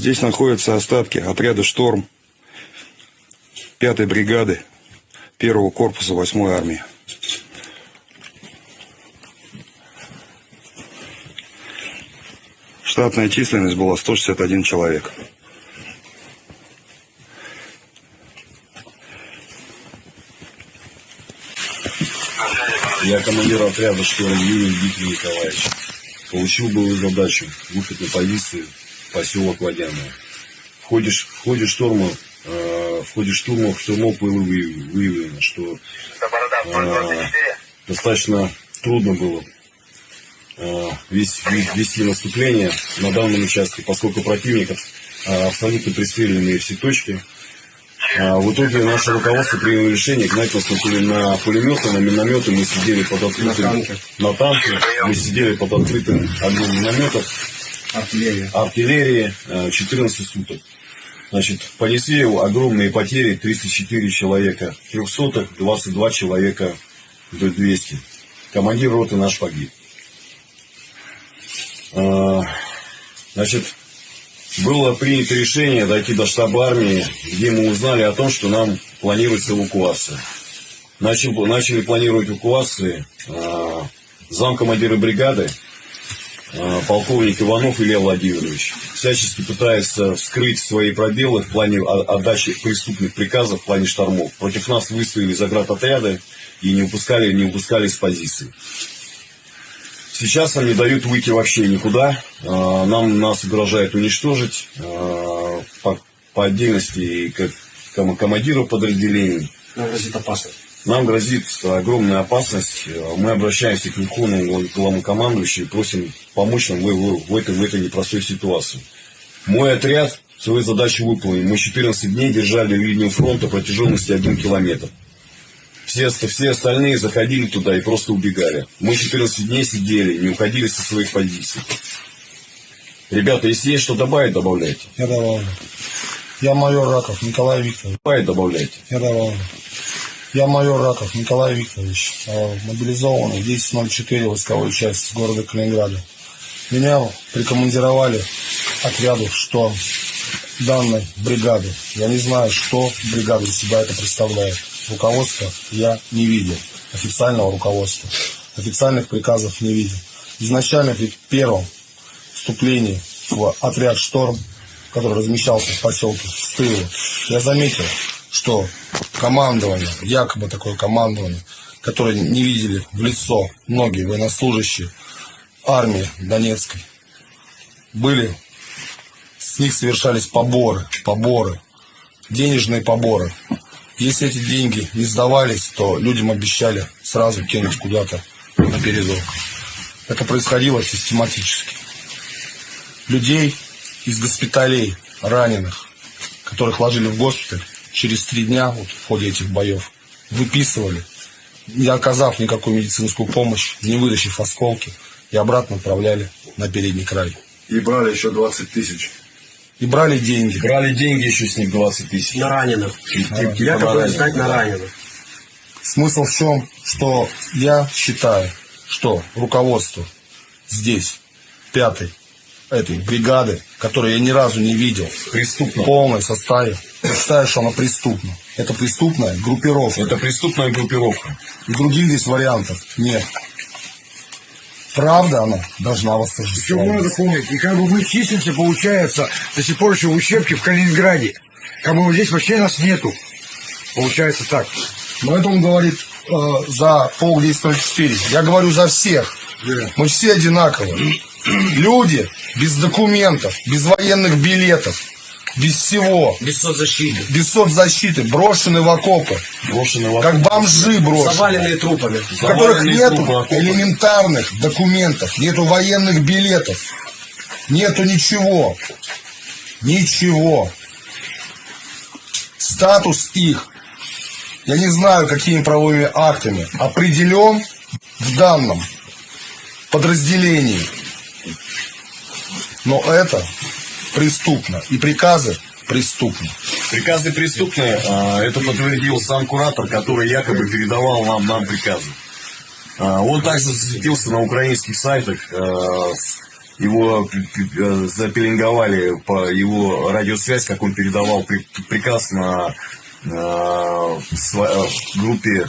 Здесь находятся остатки отряда «Шторм» 5-й бригады 1-го корпуса 8-й армии. Штатная численность была 161 человек. Я командир отряда «Шторм» Юрий Дмитрий Николаевич. Получил было задачу выход на позицию поселок Водяное. В ходе, в ходе шторма э, в ходе штурмов штурмов было выявлено, что э, достаточно трудно было э, вести, вести наступление на данном участке, поскольку противник э, абсолютно пристреленные все точки. А в итоге наше руководство приняло решение гнать нас на пулеметы, на минометы. Мы сидели под открытым... На танке. На танке. Мы сидели под открытым огнем минометов. Артиллерия. Артиллерии 14 суток. Значит, понесли огромные потери, 304 человека, 300 22 человека до 200. Командир роты наш погиб. А, значит, было принято решение дойти до штаба армии, где мы узнали о том, что нам планируется эвакуация. Начали, начали планировать эвакуации э, замкомандира бригады, э, полковник Иванов Илья Владимирович. Всячески пытается скрыть свои пробелы в плане отдачи преступных приказов в плане штормов. Против нас выставили заградотряды и не упускали, не упускали с позиции. Сейчас они дают выйти вообще никуда. А, нам нас угрожает уничтожить а, по, по отдельности как командиру подразделений. Грозит опасность. Нам грозит огромная опасность. Мы обращаемся к Верховному главнокомандующему и просим помочь нам в, в, этой, в этой непростой ситуации. Мой отряд свою задачу выполнил. Мы 14 дней держали линию фронта протяженностью 1 километр. Все, все остальные заходили туда и просто убегали. Мы 14 дней сидели, не уходили со своих позиций. Ребята, если есть что добавить, добавляйте. Я добавлю. Я майор Раков Николай Викторович. Добавить, добавляйте. Я добавлю. Я майор Раков Николай Викторович, а, мобилизованный 10.04 войсковой части города Калининграда. Меня прикомандировали отряду что данной бригады. Я не знаю, что бригада из себя это представляет руководства я не видел, официального руководства, официальных приказов не видел. Изначально при первом вступлении в отряд «Шторм», который размещался в поселке Стыло, я заметил, что командование, якобы такое командование, которое не видели в лицо многие военнослужащие армии Донецкой, были, с них совершались поборы, поборы, денежные поборы. Если эти деньги не сдавались, то людям обещали сразу кинуть куда-то на передок. Это происходило систематически. Людей из госпиталей, раненых, которых ложили в госпиталь, через три дня вот, в ходе этих боев выписывали, не оказав никакую медицинскую помощь, не вытащив осколки, и обратно отправляли на передний край. И брали еще 20 тысяч и брали деньги. Брали деньги еще с них 20 тысяч. На раненых. Я такое знать на раненых. Смысл в чем, что я считаю, что руководство здесь, пятой этой бригады, которую я ни разу не видел, преступно. в полном составе, я считаю, что она преступна. Это преступная группировка. Это преступная группировка. И других здесь вариантов нет правда она должна восторжествовать. Причем надо помнить, и как бы мы числимся, получается, до сих пор еще в учебке в Калининграде. Как бы здесь вообще нас нету. Получается так. Но это он говорит э, за полк 1004. Я говорю за всех. Yeah. Мы все одинаковые. Люди без документов, без военных билетов, без всего. Без соцзащиты. Без соцзащиты, брошены в окопы. Брошены в окопы. Как бомжи брошены. Заваленные трупами. У которых нет элементарных документов, нету военных билетов, нету ничего. Ничего. Статус их, я не знаю, какими правовыми актами, определен в данном подразделении. Но это преступно. И приказы преступны. Приказы преступные. А, это подтвердил сам куратор, который якобы передавал нам, нам приказы. А, он также засветился на украинских сайтах а, его запеленговали по его радиосвязь, как он передавал при- приказ на группе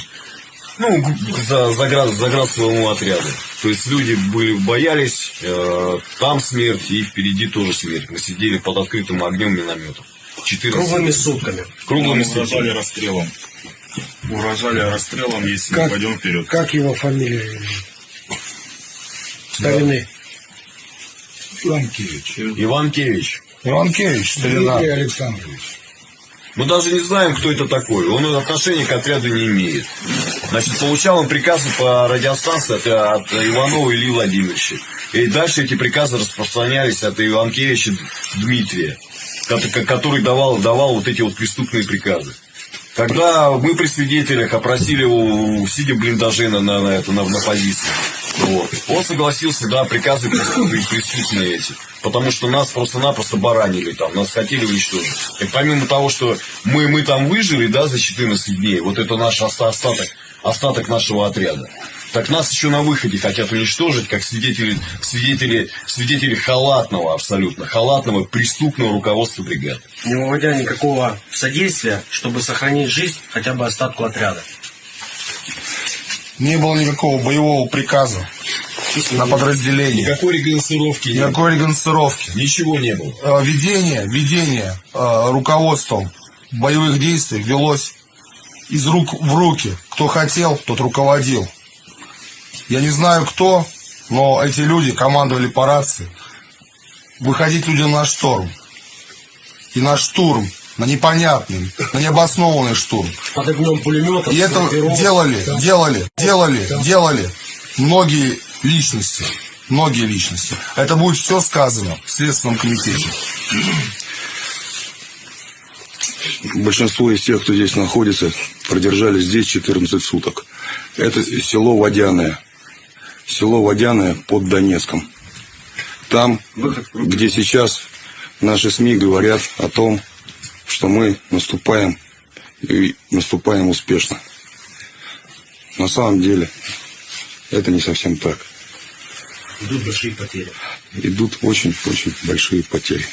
ну, за, заград, заград своему отряду. То есть люди были, боялись, э, там смерть и впереди тоже смерть. Мы сидели под открытым огнем минометов. 14 Круглыми сутками. круглыми Нам угрожали сутками. расстрелом. Угрожали расстрелом, если Как? мы пойдем вперед. Как его фамилия? Старины. Иванкевич. Иванкевич. Иванкевич, старина. Дмитрий Александрович. Мы даже не знаем, кто это такой. Он отношения к отряду не имеет. Значит, получал он приказы по радиостанции от, от Иванова Ильи Владимировича. И дальше эти приказы распространялись от Иванкевича Дмитрия, ко- который давал, давал вот эти вот преступные приказы. Когда мы при свидетелях опросили его, сидя блиндаже на, на, на, это, на, на позиции, вот, он согласился, да, приказы преступные, преступные эти. Потому что нас просто-напросто баранили там, нас хотели уничтожить. И помимо того, что мы, мы там выжили, да, за 14 дней, вот это наш оста- остаток, остаток нашего отряда. Так нас еще на выходе хотят уничтожить, как свидетели, свидетели, свидетели халатного абсолютно, халатного преступного руководства бригады. Не выводя никакого содействия, чтобы сохранить жизнь хотя бы остатку отряда. Не было никакого боевого приказа на подразделение. Никакой регансировки. Никакой регансировки. Ничего не было. Э, Ведение, ведение э, руководством боевых действий велось из рук в руки. Кто хотел, тот руководил. Я не знаю кто, но эти люди командовали по рации. Выходить людям на шторм. И на штурм. На непонятный, на необоснованный штурм. Под огнем пулеметов, И это делали, делали, делали, делали многие личности. Многие личности. Это будет все сказано в Следственном комитете. Большинство из тех, кто здесь находится, продержались здесь 14 суток. Это село Водяное. Село Водяное под Донецком. Там, где сейчас наши СМИ говорят о том, что мы наступаем и наступаем успешно. На самом деле, это не совсем так идут большие потери. Идут очень-очень большие потери.